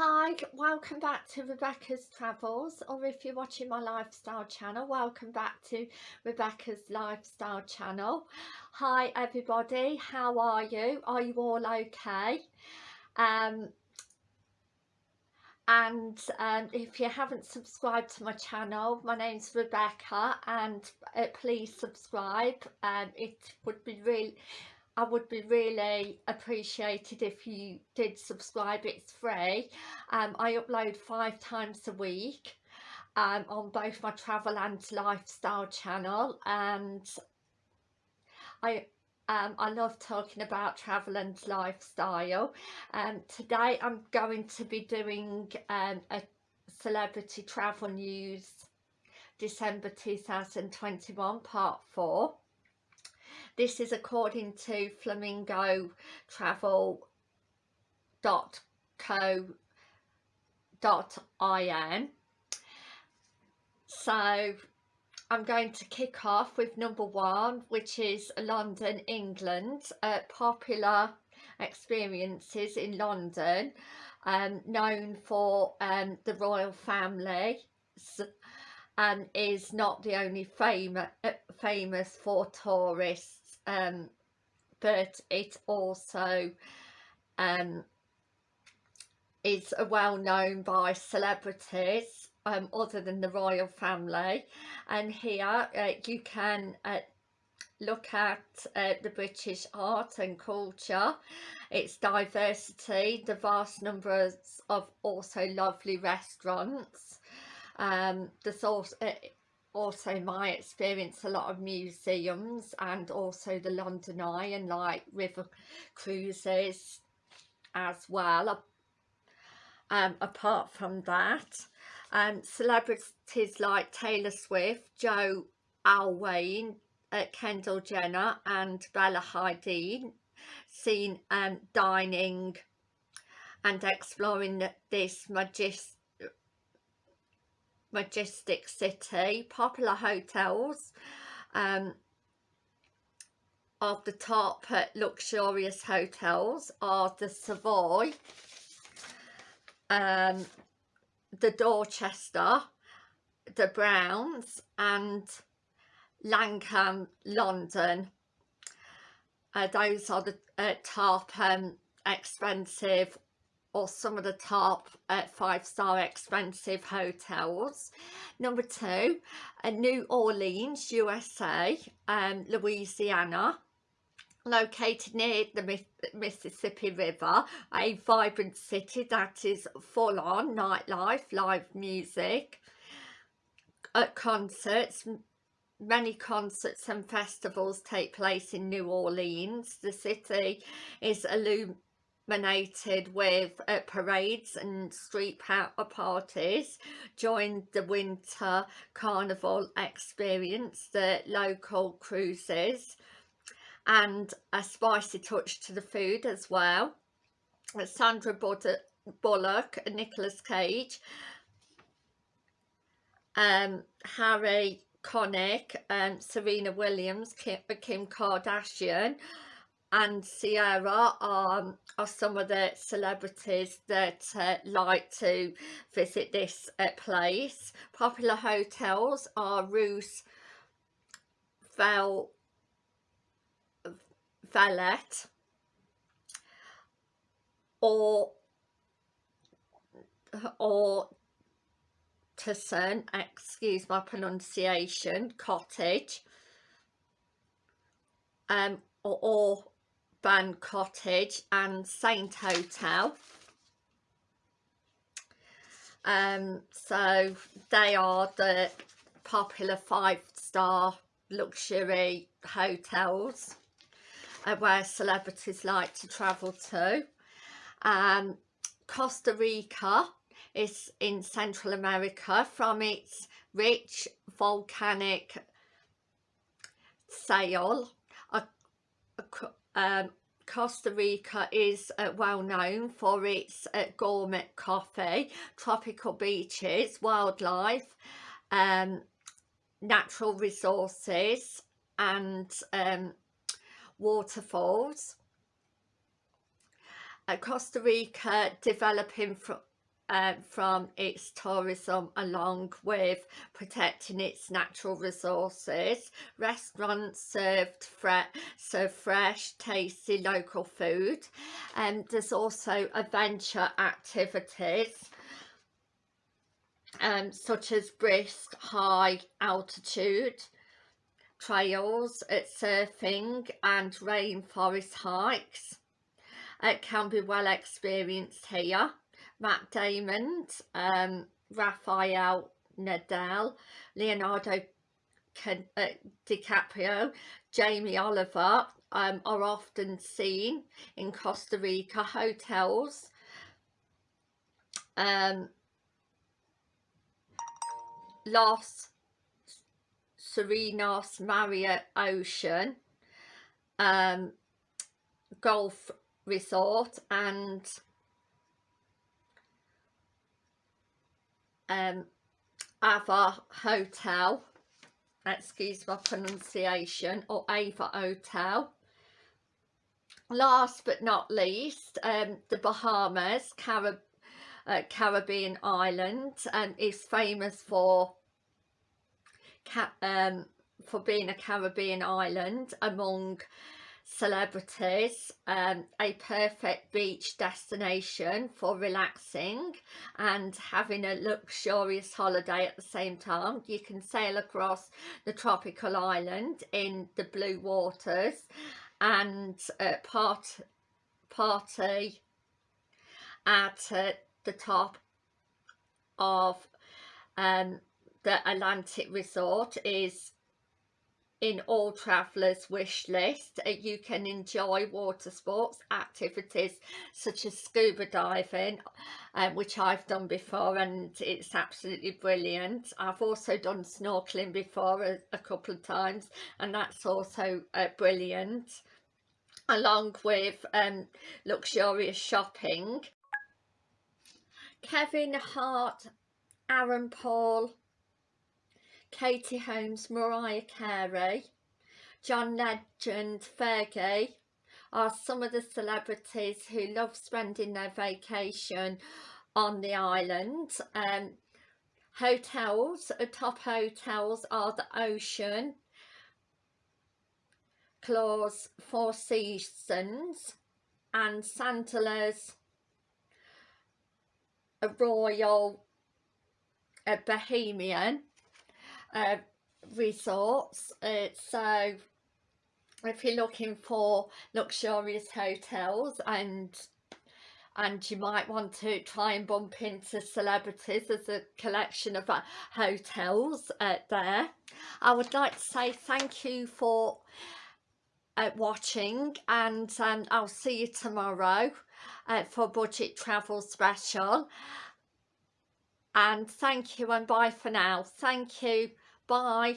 Hi, welcome back to Rebecca's Travels or if you're watching my lifestyle channel, welcome back to Rebecca's lifestyle channel. Hi everybody, how are you? Are you all okay? Um, and um, if you haven't subscribed to my channel, my name's Rebecca and uh, please subscribe. Um, it would be really I would be really appreciated if you did subscribe it's free. Um, I upload five times a week um, on both my travel and lifestyle channel and I um, I love talking about travel and lifestyle. And um, today I'm going to be doing um, a celebrity travel news December 2021 part 4 this is according to flamingo travel.co.in. So I'm going to kick off with number one, which is London, England. Uh, popular experiences in London, um, known for um, the royal family and is not the only famous uh, famous for tourists um, but it also um, is well known by celebrities um, other than the royal family and here uh, you can uh, look at uh, the British art and culture, its diversity, the vast numbers of also lovely restaurants. Um, uh, also my experience a lot of museums and also the London Eye and like river cruises as well um, apart from that. Um, celebrities like Taylor Swift, Joe Alwyn, uh, Kendall Jenner and Bella Hadid seen um, dining and exploring this majestic majestic city popular hotels um, of the top luxurious hotels are the Savoy um, the Dorchester the Browns and Langham London. Uh, those are the uh, top um, expensive or some of the top uh, five-star expensive hotels. Number two, uh, New Orleans, USA, um, Louisiana, located near the Mississippi River, a vibrant city that is full on nightlife, live music, at concerts, many concerts and festivals take place in New Orleans. The city is illuminated dominated with uh, parades and street power parties joined the winter carnival experience the local cruises and a spicy touch to the food as well. Sandra Bullock Nicolas Cage um, Harry Connick and Serena Williams Kim, Kim Kardashian and Sierra are, are some of the celebrities that uh, like to visit this uh, place. Popular hotels are Roos Vel Velet or or Tusson, excuse my pronunciation, cottage um, or, or Ban Cottage and Saint Hotel. Um, so they are the popular five-star luxury hotels uh, where celebrities like to travel to. Um, Costa Rica is in Central America from its rich volcanic a, um, Costa Rica is uh, well known for its uh, gourmet coffee, tropical beaches, wildlife, um, natural resources and um, waterfalls. Uh, Costa Rica developing from uh, from its tourism along with protecting its natural resources. Restaurants served fre fresh, tasty local food. And um, there's also adventure activities um, such as brisk high altitude trails, at surfing and rainforest hikes. It can be well experienced here. Matt Damon, um, Rafael Nadal, Leonardo uh, DiCaprio, Jamie Oliver um, are often seen in Costa Rica hotels. Um, Los Serenos Marriott Ocean um, Golf Resort and um, Ava Hotel excuse my pronunciation or Ava Hotel. Last but not least um, the Bahamas Carib uh, Caribbean island um, is famous for um, for being a Caribbean island among celebrities um, a perfect beach destination for relaxing and having a luxurious holiday at the same time. You can sail across the tropical island in the blue waters and uh, part party at uh, the top of um, the Atlantis Resort is in all travellers wish list uh, you can enjoy water sports activities such as scuba diving um, which I've done before and it's absolutely brilliant. I've also done snorkeling before a, a couple of times and that's also uh, brilliant along with um, luxurious shopping. Kevin Hart Aaron Paul Katie Holmes, Mariah Carey, John Legend, Fergie are some of the celebrities who love spending their vacation on the island. Um, hotels, uh, top hotels are the Ocean, Clause Four Seasons and Sandals a Royal a Bahamian uh, resorts uh, so if you're looking for luxurious hotels and and you might want to try and bump into celebrities there's a collection of uh, hotels uh, there. I would like to say thank you for uh, watching and um, I'll see you tomorrow uh, for budget travel special. And thank you and bye for now. Thank you bye